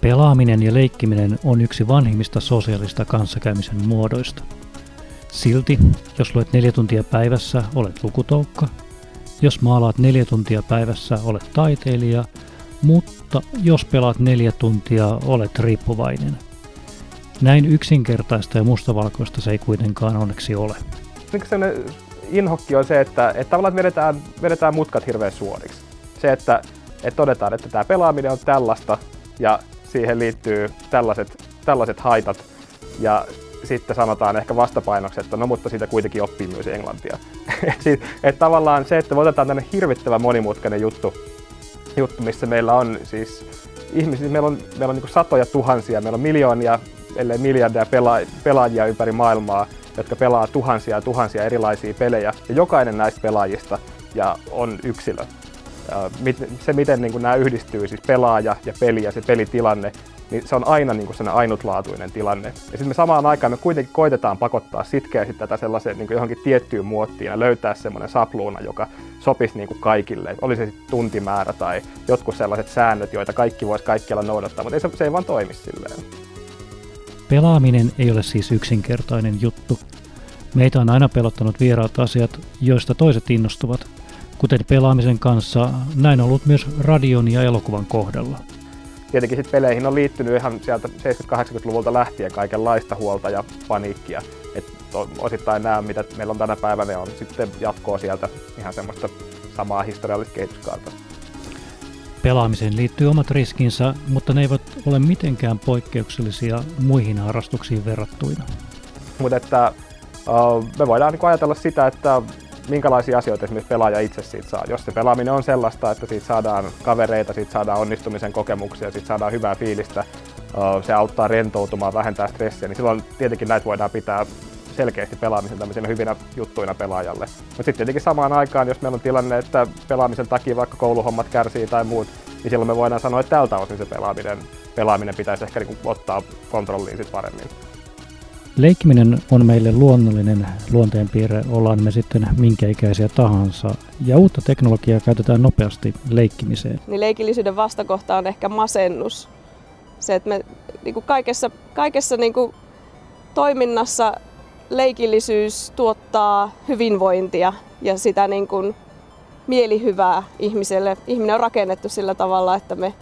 Pelaaminen ja leikkiminen on yksi vanhimmista sosiaalista kanssakäymisen muodoista. Silti, jos luet neljä tuntia päivässä, olet lukutoukka. Jos maalaat neljä tuntia päivässä, olet taiteilija. Mutta jos pelaat neljä tuntia, olet riippuvainen. Näin yksinkertaista ja mustavalkoista se ei kuitenkaan onneksi ole. inhokki on se, että, että tavallaan vedetään, vedetään mutkat hirveän suoriksi. Se, että, että todetaan, että tämä pelaaminen on tällaista ja siihen liittyy tällaiset, tällaiset haitat. Ja sitten sanotaan ehkä vastapainoksi, että no mutta siitä kuitenkin oppii myös englantia. että et tavallaan se, että me otetaan tänne hirvittävän monimutkainen juttu, juttu missä meillä on siis ihmisiä, meillä on, meillä on niin satoja tuhansia, meillä on miljoonia, ellei miljardia pela- pelaajia ympäri maailmaa, jotka pelaa tuhansia ja tuhansia erilaisia pelejä. Ja jokainen näistä pelaajista ja on yksilö se, miten niin kuin nämä yhdistyy, siis pelaaja ja peli ja se pelitilanne, niin se on aina niin kuin ainutlaatuinen tilanne. Ja sitten me samaan aikaan me kuitenkin koitetaan pakottaa sitkeästi tätä sellaiseen niin kuin johonkin tiettyyn muottiin ja löytää semmoinen sapluuna, joka sopisi niin kuin kaikille. Oli se sitten tuntimäärä tai jotkut sellaiset säännöt, joita kaikki voisi kaikkialla noudattaa, mutta ei se, se ei vaan toimi silleen. Pelaaminen ei ole siis yksinkertainen juttu. Meitä on aina pelottanut vieraat asiat, joista toiset innostuvat, Kuten pelaamisen kanssa, näin on ollut myös radion ja elokuvan kohdalla. Tietenkin sit peleihin on liittynyt ihan sieltä 70-80-luvulta lähtien kaikenlaista huolta ja paniikkia. Et osittain nämä, mitä meillä on tänä päivänä, on sitten jatkoa sieltä ihan semmoista samaa historiallista kehityskaarta. Pelaamiseen liittyy omat riskinsä, mutta ne eivät ole mitenkään poikkeuksellisia muihin harrastuksiin verrattuina. Mutta että me voidaan niin ajatella sitä, että minkälaisia asioita esimerkiksi pelaaja itse siitä saa. Jos se pelaaminen on sellaista, että siitä saadaan kavereita, siitä saadaan onnistumisen kokemuksia, siitä saadaan hyvää fiilistä, se auttaa rentoutumaan, vähentää stressiä, niin silloin tietenkin näitä voidaan pitää selkeästi pelaamisen tämmöisenä hyvinä juttuina pelaajalle. Mutta sitten tietenkin samaan aikaan, jos meillä on tilanne, että pelaamisen takia vaikka kouluhommat kärsii tai muut, niin silloin me voidaan sanoa, että tältä osin se pelaaminen, pelaaminen pitäisi ehkä niin ottaa kontrolliin sit paremmin. Leikkiminen on meille luonnollinen luonteenpiirre, ollaan me sitten minkä ikäisiä tahansa, ja uutta teknologiaa käytetään nopeasti leikkimiseen. Niin leikillisyyden vastakohta on ehkä masennus. Se, että me niin kuin kaikessa, kaikessa niin kuin toiminnassa leikillisyys tuottaa hyvinvointia ja sitä niin kuin mielihyvää ihmiselle. Ihminen on rakennettu sillä tavalla, että me,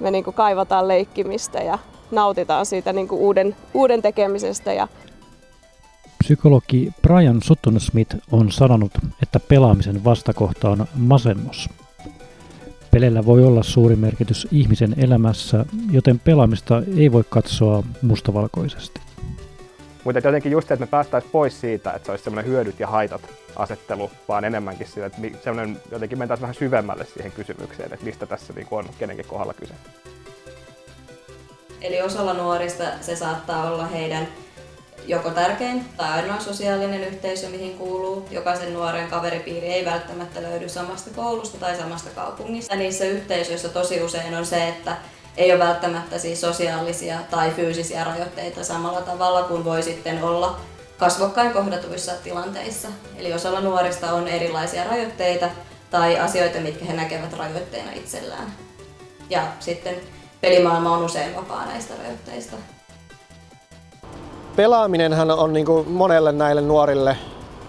me niin kuin kaivataan leikkimistä ja nautitaan siitä niin kuin uuden, uuden tekemisestä. Ja Psykologi Brian Sutton Smith on sanonut, että pelaamisen vastakohta on masennus. Pelellä voi olla suuri merkitys ihmisen elämässä, joten pelaamista ei voi katsoa mustavalkoisesti. Mutta jotenkin just se, että me päästäisiin pois siitä, että se olisi semmoinen hyödyt ja haitat asettelu, vaan enemmänkin siitä, että jotenkin mentäisiin vähän syvemmälle siihen kysymykseen, että mistä tässä niin on kenenkin kohdalla kyse. Eli osalla nuorista se saattaa olla heidän joko tärkein tai ainoa sosiaalinen yhteisö, mihin kuuluu. Jokaisen nuoren kaveripiiri ei välttämättä löydy samasta koulusta tai samasta kaupungista. Niissä yhteisöissä tosi usein on se, että ei ole välttämättä siis sosiaalisia tai fyysisiä rajoitteita samalla tavalla kuin voi sitten olla kasvokkain kohdatuissa tilanteissa. Eli osalla nuorista on erilaisia rajoitteita tai asioita, mitkä he näkevät rajoitteena itsellään. Ja sitten pelimaailma on usein vapaa näistä rajoitteista. Pelaaminenhan on niin kuin monelle näille nuorille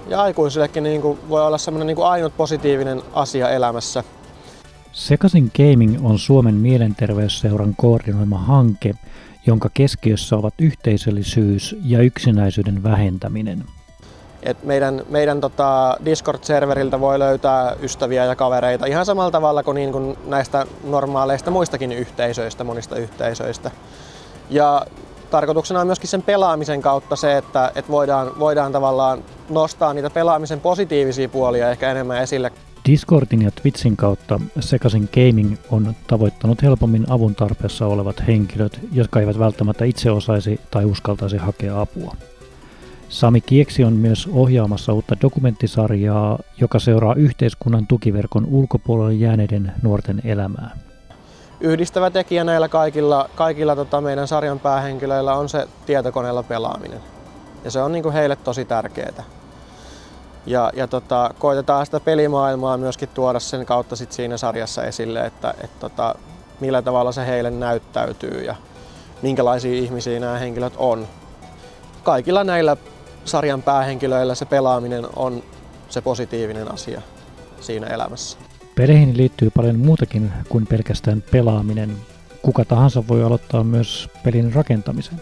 ja aikuisillekin niin kuin voi olla semmoinen niin kuin ainut positiivinen asia elämässä. Sekasin Gaming on Suomen mielenterveysseuran koordinoima hanke, jonka keskiössä ovat yhteisöllisyys ja yksinäisyyden vähentäminen. Et meidän meidän tota Discord-serveriltä voi löytää ystäviä ja kavereita ihan samalla tavalla kuin, niin kuin näistä normaaleista muistakin yhteisöistä, monista yhteisöistä. Ja tarkoituksena on myöskin sen pelaamisen kautta se, että, että voidaan, voidaan tavallaan nostaa niitä pelaamisen positiivisia puolia ehkä enemmän esille. Discordin ja Twitchin kautta Sekasin Gaming on tavoittanut helpommin avun tarpeessa olevat henkilöt, jotka eivät välttämättä itse osaisi tai uskaltaisi hakea apua. Sami Kieksi on myös ohjaamassa uutta dokumenttisarjaa, joka seuraa yhteiskunnan tukiverkon ulkopuolelle jääneiden nuorten elämää. Yhdistävä tekijä näillä kaikilla, kaikilla tota meidän sarjan päähenkilöillä on se tietokoneella pelaaminen. Ja se on niin kuin heille tosi tärkeää. Ja, ja tota, koitetaan sitä pelimaailmaa myöskin tuoda sen kautta sit siinä sarjassa esille, että et tota, millä tavalla se heille näyttäytyy ja minkälaisia ihmisiä nämä henkilöt on. Kaikilla näillä sarjan päähenkilöillä se pelaaminen on se positiivinen asia siinä elämässä. Peleihin liittyy paljon muutakin kuin pelkästään pelaaminen. Kuka tahansa voi aloittaa myös pelin rakentamisen.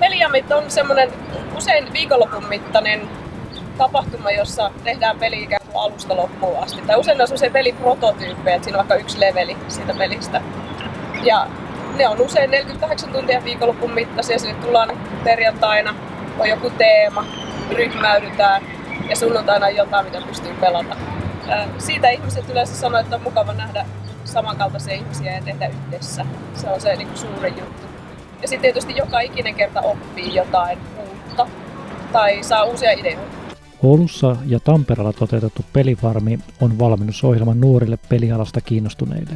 Peliamit on semmoinen usein viikonlopun mittainen tapahtuma, jossa tehdään peli ikään kuin alusta loppuun asti. Tai usein on semmoisia peliprototyyppejä, että siinä on vaikka yksi leveli siitä pelistä. Ja ne on usein 48 tuntia viikonlopun mittaisia, sinne tullaan perjantaina, on joku teema, ryhmäydytään ja sunnuntaina on jotain, mitä pystyy pelata. Siitä ihmiset yleensä sanoo, että on mukava nähdä samankaltaisia ihmisiä ja tehdä yhdessä. Se on se niin kuin suuri juttu. Ja sitten tietysti joka ikinen kerta oppii jotain uutta tai saa uusia ideoita. Oulussa ja Tampereella toteutettu Pelifarmi on valmennusohjelma nuorille pelialasta kiinnostuneille.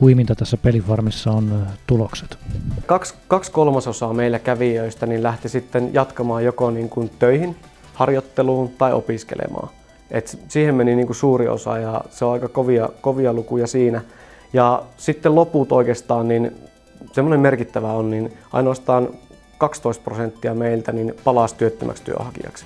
Huiminta tässä Pelifarmissa on tulokset. Kaksi, kaksi kolmasosaa meillä kävijöistä niin lähti sitten jatkamaan joko niin kuin töihin, harjoitteluun tai opiskelemaan. Et siihen meni niin kuin suuri osa ja se on aika kovia, kovia lukuja siinä. Ja sitten loput oikeastaan, niin semmoinen merkittävä on, niin ainoastaan 12 prosenttia meiltä niin palasi työttömäksi työhakijaksi.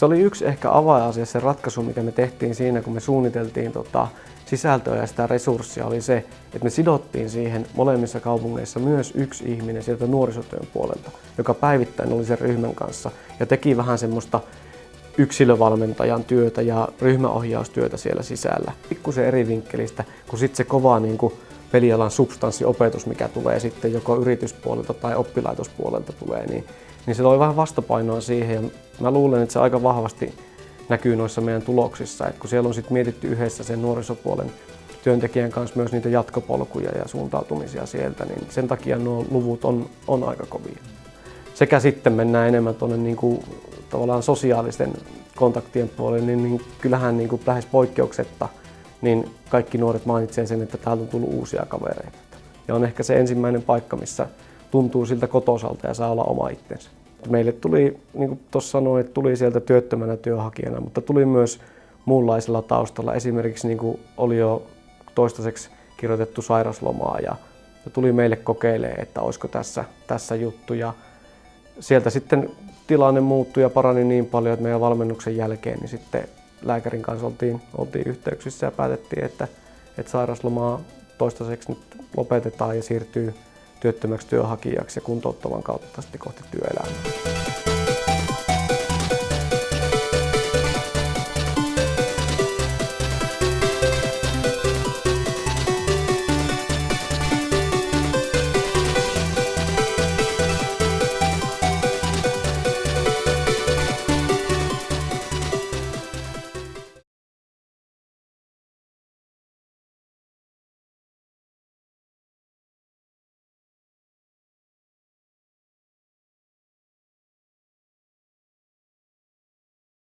Se oli yksi ehkä avainasia, se ratkaisu, mikä me tehtiin siinä, kun me suunniteltiin tota, sisältöä ja sitä resurssia, oli se, että me sidottiin siihen molemmissa kaupungeissa myös yksi ihminen sieltä nuorisotyön puolelta, joka päivittäin oli sen ryhmän kanssa ja teki vähän semmoista yksilövalmentajan työtä ja ryhmäohjaustyötä siellä sisällä. Pikkusen eri vinkkelistä kuin sitten se kova niin kuin pelialan substanssiopetus, mikä tulee sitten joko yrityspuolelta tai oppilaitospuolelta tulee, niin, niin se loi vähän vastapainoa siihen ja mä luulen, että se aika vahvasti näkyy noissa meidän tuloksissa, että kun siellä on sitten mietitty yhdessä sen nuorisopuolen työntekijän kanssa myös niitä jatkopolkuja ja suuntautumisia sieltä, niin sen takia nuo luvut on, on aika kovia. Sekä sitten mennään enemmän tuonne niin kuin, tavallaan sosiaalisten kontaktien puolelle, niin, niin kyllähän niin kuin lähes poikkeuksetta niin kaikki nuoret mainitsevat sen, että täältä on tullut uusia kavereita. Ja on ehkä se ensimmäinen paikka, missä tuntuu siltä kotosalta ja saa olla oma itsensä. Meille tuli, niin kuin tuossa sanoin, että tuli sieltä työttömänä työhakijana, mutta tuli myös muunlaisella taustalla. Esimerkiksi niin kuin oli jo toistaiseksi kirjoitettu sairaslomaa ja, ja tuli meille kokeilemaan, että olisiko tässä, tässä juttu. Ja sieltä sitten tilanne muuttui ja parani niin paljon, että meidän valmennuksen jälkeen niin sitten lääkärin kanssa oltiin, oltiin yhteyksissä ja päätettiin, että, että sairaslomaa toistaiseksi nyt lopetetaan ja siirtyy työttömäksi työhakijaksi ja kuntouttavan kautta sitten kohti työelämää.